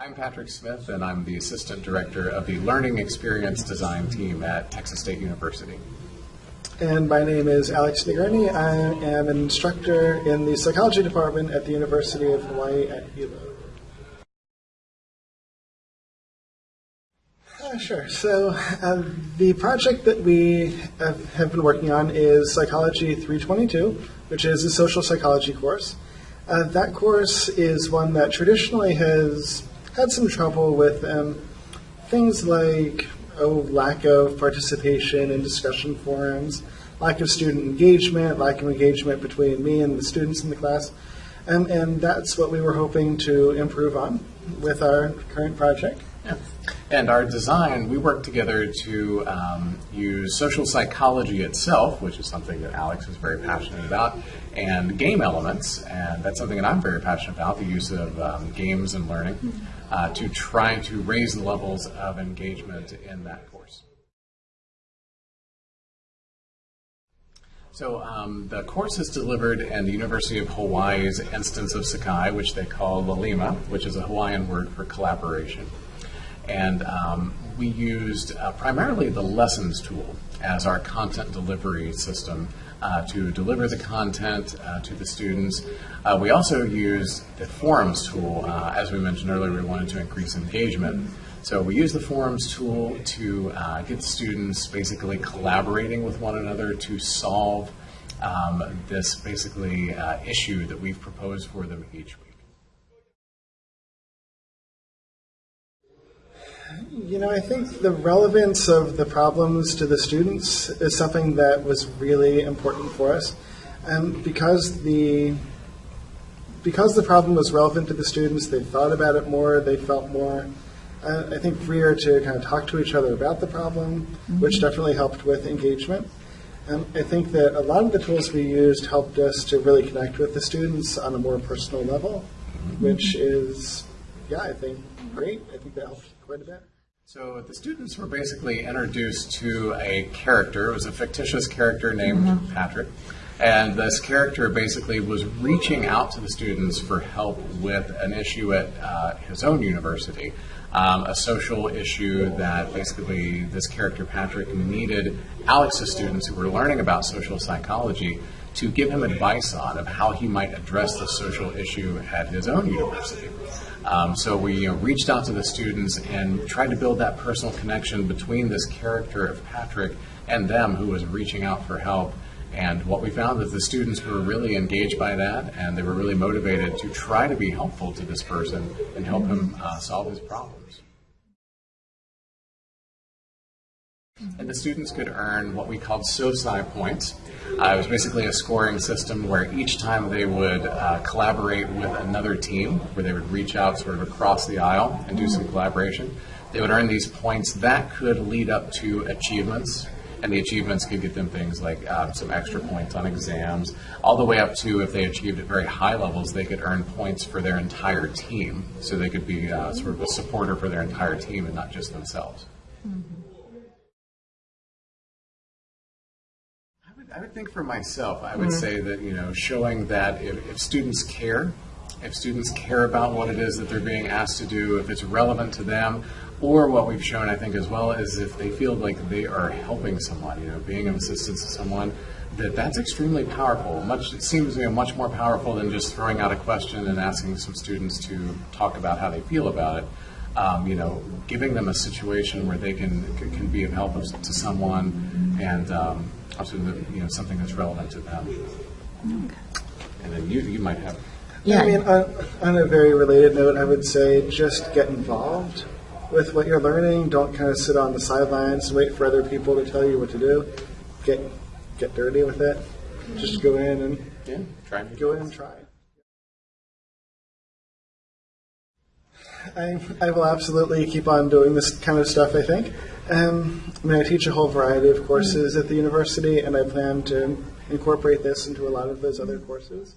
I'm Patrick Smith, and I'm the Assistant Director of the Learning Experience Design team at Texas State University. And my name is Alex Nagurni. I am an instructor in the psychology department at the University of Hawaii at Hilo. Uh, sure. So uh, the project that we have, have been working on is Psychology 322, which is a social psychology course. Uh, that course is one that traditionally has had some trouble with um, things like oh, lack of participation in discussion forums, lack of student engagement, lack of engagement between me and the students in the class. Um, and that's what we were hoping to improve on with our current project. And our design, we work together to um, use social psychology itself, which is something that Alex is very passionate about, and game elements, and that's something that I'm very passionate about, the use of um, games and learning, uh, to try to raise the levels of engagement in that course. So um, the course is delivered in the University of Hawaii's instance of Sakai, which they call Laulima, which is a Hawaiian word for collaboration. And um, we used uh, primarily the lessons tool as our content delivery system uh, to deliver the content uh, to the students. Uh, we also used the forums tool. Uh, as we mentioned earlier, we wanted to increase engagement. So we use the forums tool to uh, get students basically collaborating with one another to solve um, this basically issue that we've proposed for them each week. You know, I think the relevance of the problems to the students is something that was really important for us. And because the because the problem was relevant to the students, they thought about it more, they felt more, uh, I think, freer to kind of talk to each other about the problem, mm-hmm. which definitely helped with engagement. And I think that a lot of the tools we used helped us to really connect with the students on a more personal level, mm-hmm. which is, yeah, I think great. I think that helped quite a bit. So the students were basically introduced to a character. It was a fictitious character named mm-hmm. Patrick. And this character basically was reaching out to the students for help with an issue at uh, his own university, um, a social issue that basically this character, Patrick, needed Alex's students who were learning about social psychology to give him advice on of how he might address the social issue at his own university. Um, so we you know, reached out to the students and tried to build that personal connection between this character of Patrick and them who was reaching out for help. And what we found is the students were really engaged by that and they were really motivated to try to be helpful to this person and help him uh, solve his problems. And the students could earn what we called SOCI points. Uh, it was basically a scoring system where each time they would uh, collaborate with another team, where they would reach out sort of across the aisle and do some collaboration, they would earn these points. That could lead up to achievements, and the achievements could get them things like um, some extra points on exams, all the way up to if they achieved at very high levels, they could earn points for their entire team. So they could be uh, sort of a supporter for their entire team and not just themselves. Mm-hmm. I would think for myself, I would mm-hmm. say that you know, showing that if, if, students care, if students care about what it is that they're being asked to do, if it's relevant to them, or what we've shown, I think, as well, is if they feel like they are helping someone, you know, being of assistance to someone, that that's extremely powerful. Much it seems you know, much more powerful than just throwing out a question and asking some students to talk about how they feel about it. Um, you know, giving them a situation where they can can be of help to someone and um, also the, you know something that's relevant to them. Okay. And then you you might have. Yeah, I mean, on, on a very related note, I would say just get involved with what you're learning. Don't kind of sit on the sidelines and wait for other people to tell you what to do. Get get dirty with it. Just go in and yeah, try. Go in and try. I, I will absolutely keep on doing this kind of stuff, I think. Um, I mean, I teach a whole variety of courses at the university, and I plan to incorporate this into a lot of those other courses.